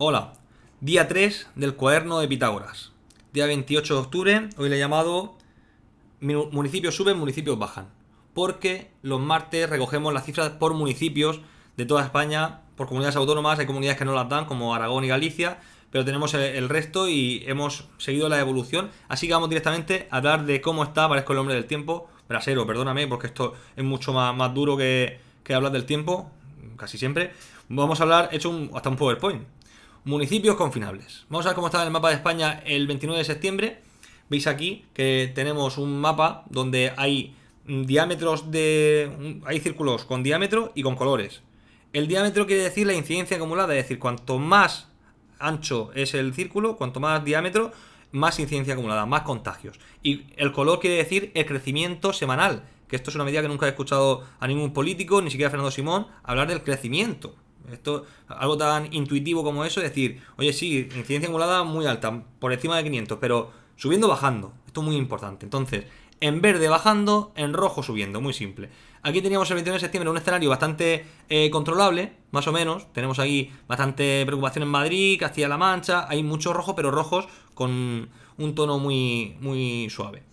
Hola, día 3 del cuaderno de Pitágoras. Día 28 de octubre, hoy le he llamado municipios suben, municipios bajan. Porque los martes recogemos las cifras por municipios de toda España, por comunidades autónomas, hay comunidades que no las dan, como Aragón y Galicia, pero tenemos el, resto y hemos seguido la evolución. Así que vamos directamente a hablar de cómo está, parezco el hombre del tiempo, brasero, perdóname, porque esto es mucho más, más duro que, que hablar del tiempo, casi siempre. Vamos a hablar, he hecho un, hasta un PowerPoint municipios confinables. Vamos a ver cómo está el mapa de España el 29 de septiembre. Veis aquí que tenemos un mapa donde hay diámetros de... hay círculos con diámetro y con colores. El diámetro quiere decir la incidencia acumulada, es decir, cuanto más ancho es el círculo, cuanto más diámetro, más incidencia acumulada, más contagios. Y el color quiere decir el crecimiento semanal, que esto es una medida que nunca he escuchado a ningún político, ni siquiera a Fernando Simón, hablar del crecimiento. Esto, algo tan intuitivo como eso, es decir, oye, sí, incidencia acumulada muy alta, por encima de 500, pero subiendo bajando. Esto es muy importante. Entonces, en verde bajando, en rojo subiendo, muy simple. Aquí teníamos el 21 de septiembre un escenario bastante eh, controlable, más o menos. Tenemos aquí bastante preocupación en Madrid, Castilla-La Mancha. Hay muchos rojos, pero rojos con un tono muy, muy suave.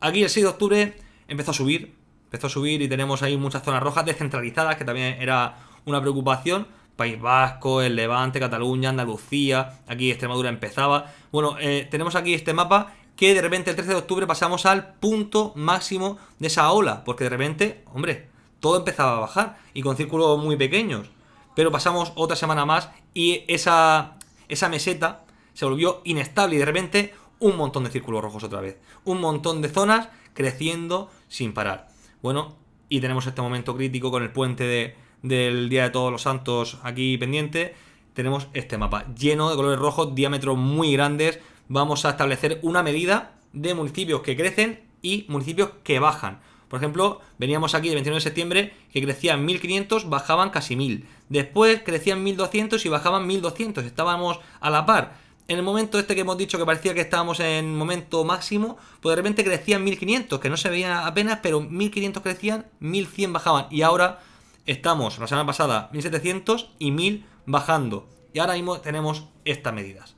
Aquí el 6 de octubre empezó a subir, empezó a subir y tenemos ahí muchas zonas rojas descentralizadas, que también era una preocupación. País Vasco, el Levante, Cataluña, Andalucía, aquí Extremadura empezaba. Bueno, eh, tenemos aquí este mapa que de repente el 13 de octubre pasamos al punto máximo de esa ola, porque de repente, hombre, todo empezaba a bajar y con círculos muy pequeños. Pero pasamos otra semana más y esa, esa meseta se volvió inestable y de repente un montón de círculos rojos otra vez. Un montón de zonas creciendo sin parar. Bueno, y tenemos este momento crítico con el puente de, del Día de Todos los Santos aquí pendiente, tenemos este mapa lleno de colores rojos, diámetros muy grandes. Vamos a establecer una medida de municipios que crecen y municipios que bajan. Por ejemplo, veníamos aquí el 29 de septiembre que crecían 1500, bajaban casi 1000. Después crecían 1200 y bajaban 1200. Estábamos a la par. En el momento este que hemos dicho que parecía que estábamos en momento máximo, pues de repente crecían 1500, que no se veía apenas, pero 1500 crecían, 1100 bajaban. Y ahora Estamos la semana pasada 1700 y 1000 bajando. Y ahora mismo tenemos estas medidas.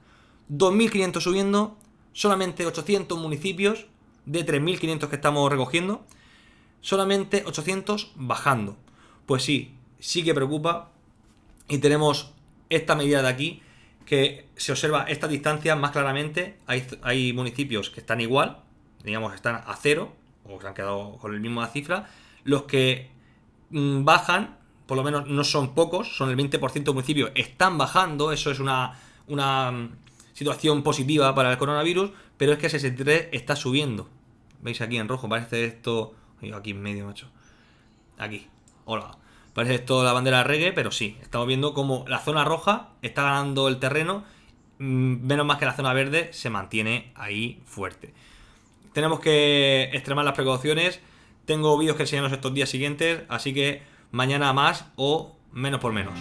2500 subiendo, solamente 800 municipios de 3500 que estamos recogiendo, solamente 800 bajando. Pues sí, sí que preocupa. Y tenemos esta medida de aquí que se observa esta distancia más claramente. Hay, hay municipios que están igual, digamos, están a cero, o se han quedado con la misma cifra. Los que bajan, por lo menos no son pocos, son el 20% de municipios, están bajando, eso es una, una mm, situación positiva para el coronavirus, pero es que ese 63 está subiendo. ¿Veis aquí en rojo? Parece esto... Aquí en medio, macho. Aquí. Hola. Parece esto la bandera de reggae, pero sí. Estamos viendo como la zona roja está ganando el terreno. Mm, menos más que la zona verde se mantiene ahí fuerte. Tenemos que extremar las precauciones. Tengo vídeos que enseñaros estos días siguientes, así que mañana más o menos por menos.